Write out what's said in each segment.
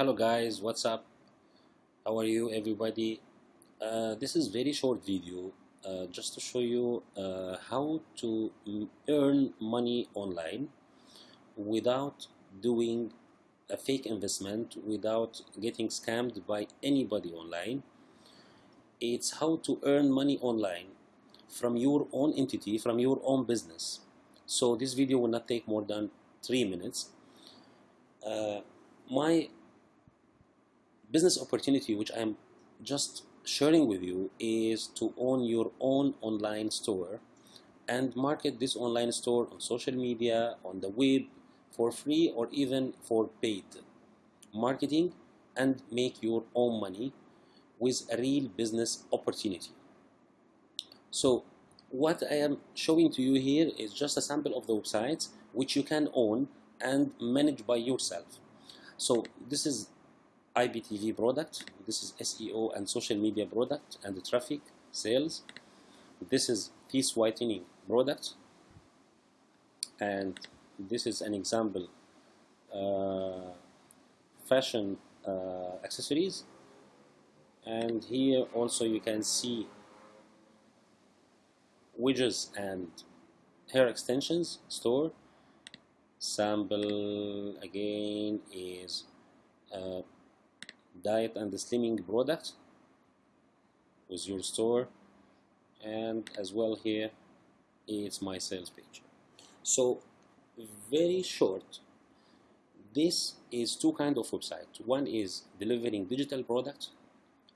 hello guys. What's up? How are you everybody? Uh, this is very short video uh, just to show you uh, how to earn money online without doing a fake investment without getting scammed by anybody online. It's how to earn money online from your own entity from your own business. So this video will not take more than three minutes. Uh, my business opportunity which I'm just sharing with you is to own your own online store and market this online store on social media on the web for free or even for paid marketing and make your own money with a real business opportunity. So what I am showing to you here is just a sample of the websites which you can own and manage by yourself. So this is IPTV product. This is SEO and social media product and the traffic sales. This is teeth whitening product. And this is an example uh, fashion uh, accessories. And here also you can see widgets and hair extensions store. Sample again is uh, diet and the slimming products with your store. And as well here it's my sales page. So very short this is two kind of website. One is delivering digital products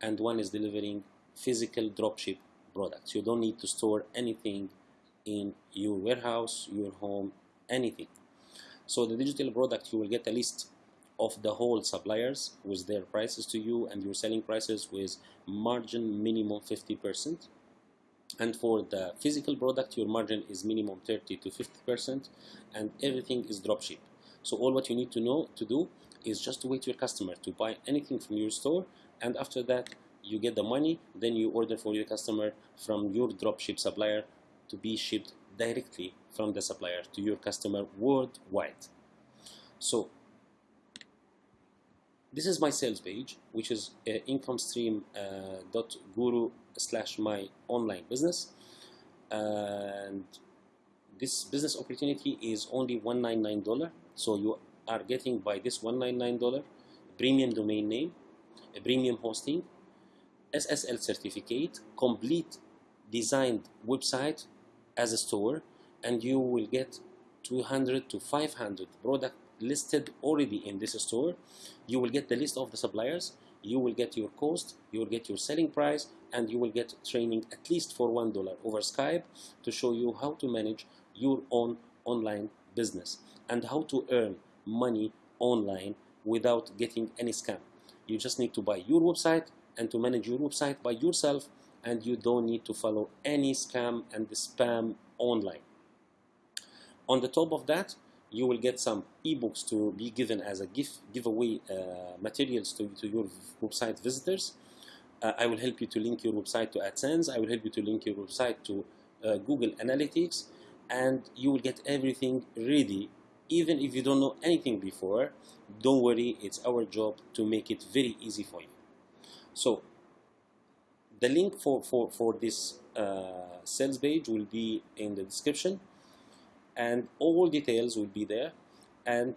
and one is delivering physical dropship products. You don't need to store anything in your warehouse your home anything. So the digital product, you will get a list of the whole suppliers with their prices to you and your selling prices with margin minimum 50%. And for the physical product, your margin is minimum 30 to 50% and everything is dropship. So all what you need to know to do is just to wait your customer to buy anything from your store and after that you get the money then you order for your customer from your dropship supplier to be shipped directly from the supplier to your customer worldwide. So this is my sales page, which is uh, income uh, slash my online business, and this business opportunity is only one nine nine dollar. So you are getting by this one nine nine dollar premium domain name, a premium hosting, SSL certificate, complete designed website as a store and you will get 200 to 500 product listed already in this store. You will get the list of the suppliers. You will get your cost. You will get your selling price. And you will get training at least for one dollar over Skype to show you how to manage your own online business and how to earn money online without getting any scam. You just need to buy your website and to manage your website by yourself and you don't need to follow any scam and spam online. On the top of that, you will get some ebooks to be given as a gift giveaway uh, materials to, to your website visitors. Uh, I will help you to link your website to AdSense. I will help you to link your website to uh, Google Analytics, and you will get everything ready. Even if you don't know anything before, don't worry. It's our job to make it very easy for you. So the link for, for, for this uh, sales page will be in the description and all details will be there. And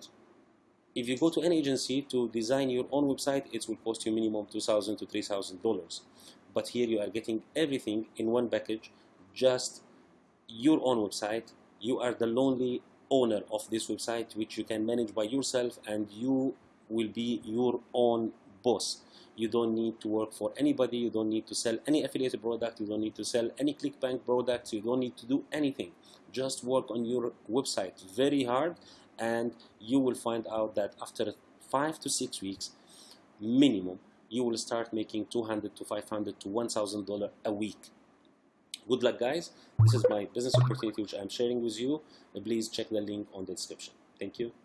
if you go to an agency to design your own website it will cost you minimum 2,000 to $3,000 but here you are getting everything in one package just your own website. You are the lonely owner of this website which you can manage by yourself and you will be your own boss. You don't need to work for anybody. You don't need to sell any affiliated product. You don't need to sell any clickbank products. You don't need to do anything just work on your website very hard and you will find out that after five to six weeks minimum you will start making 200 to 500 to 1000 dollar a week. Good luck guys. This is my business opportunity which i'm sharing with you. Please check the link on the description. Thank you